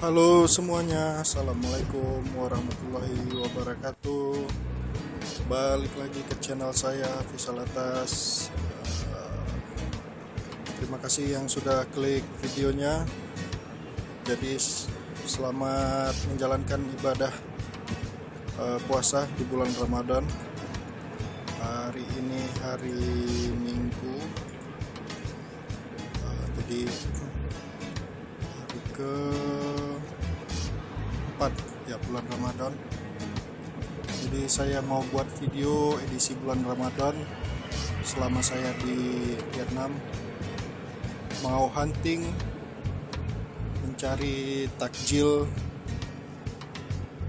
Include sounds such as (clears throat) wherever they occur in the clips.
Halo semuanya, Assalamualaikum warahmatullahi wabarakatuh. Balik lagi ke channel saya, Visal Atas Eh, Terima kasih yang sudah klik videonya. Jadi selamat menjalankan ibadah eh, puasa di bulan Ramadan. Hari ini hari Minggu. Eh, Jadi hari ke 4 bulan Ramadan. Jadi saya mau buat video edisi bulan Ramadan selama saya di Vietnam. Mau hunting mencari takjil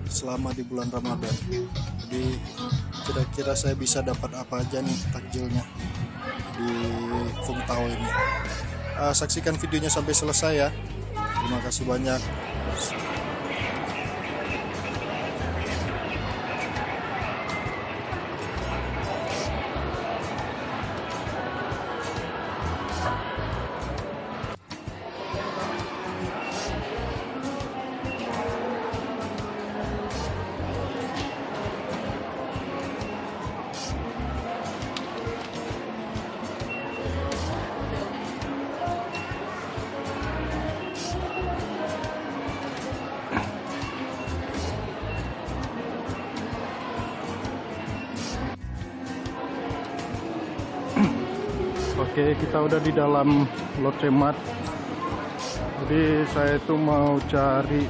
selama di bulan Ramadan. Jadi kira-kira saya bisa dapat apa aja nih takjilnya di Fung Tau ini. Eh, saksikan videonya sampai selesai ya. Terima kasih banyak Oke, kita udah di dalam Locemat. Jadi saya itu mau cari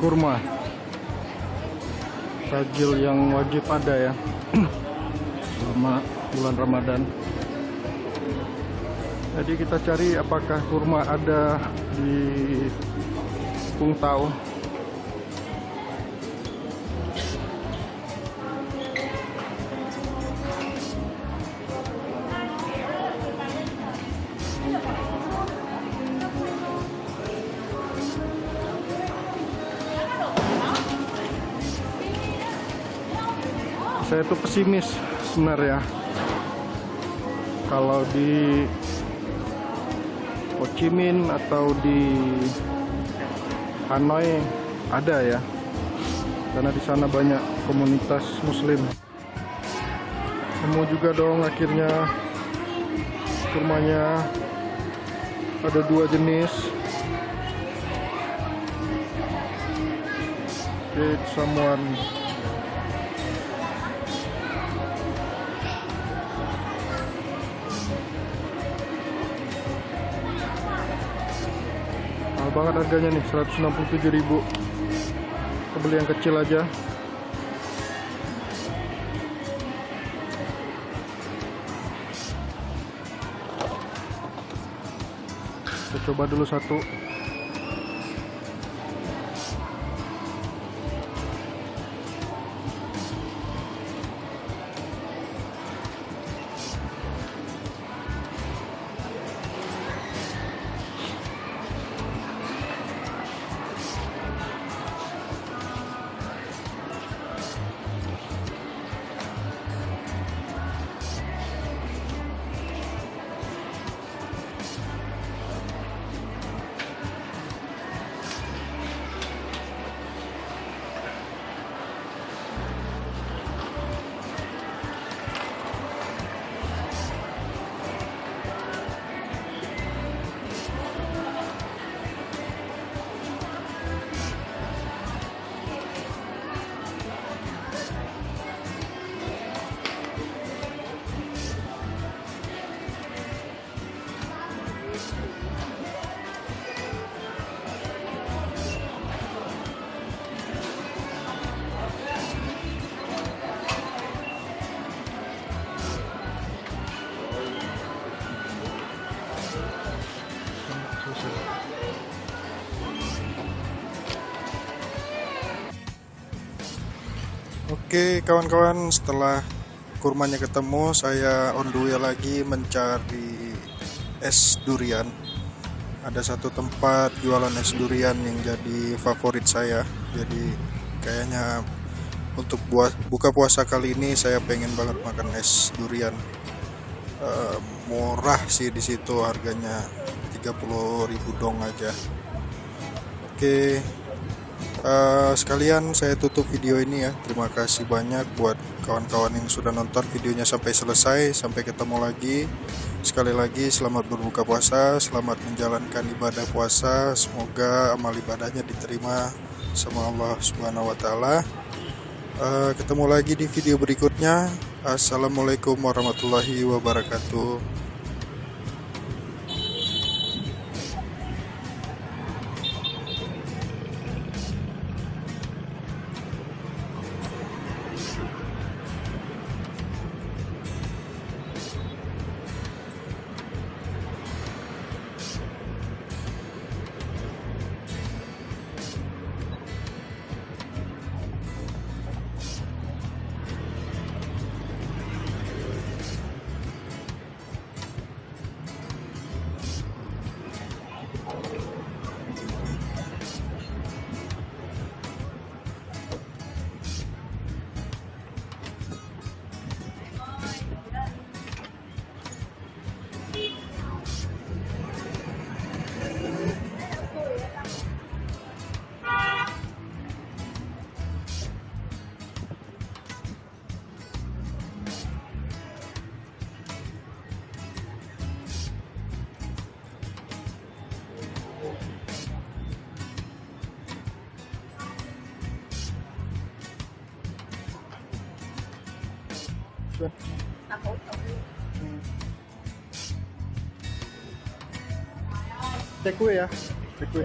kurma. Tajil yang wajib ada ya. (clears throat) Selama bulan Ramadan. Jadi kita cari apakah kurma ada di Pung saya tuh pesimis sebenarnya. Kalau di Ho Chi Minh atau di Hanoi ada ya. Karena di sana banyak komunitas muslim. Nemu juga dong akhirnya kurmanya. Ada dua jenis. Did someone banget harganya nih 167.000 kita beli yang kecil aja. Kita coba dulu satu Oke kawan-kawan setelah kurmanya ketemu saya on the way lagi mencari es durian. Ada satu tempat jualan es durian yang jadi favorit saya. Jadi kayaknya untuk buat buka puasa kali ini saya pengen banget makan es durian. Eh, murah sih di situ harganya 30.000 dong aja. Oke, eh, sekalian saya tutup video ini ya. Terima kasih banyak buat kawan-kawan yang sudah nonton videonya sampai selesai. Sampai ketemu lagi. Sekali lagi selamat berbuka puasa, selamat menjalankan ibadah puasa. Semoga amal ibadahnya diterima sama Allah Subhanahu wa taala. Eh, ketemu lagi di video berikutnya. Assalamualaikum warahmatullahi wabarakatuh. Cek kue ya, cek kue.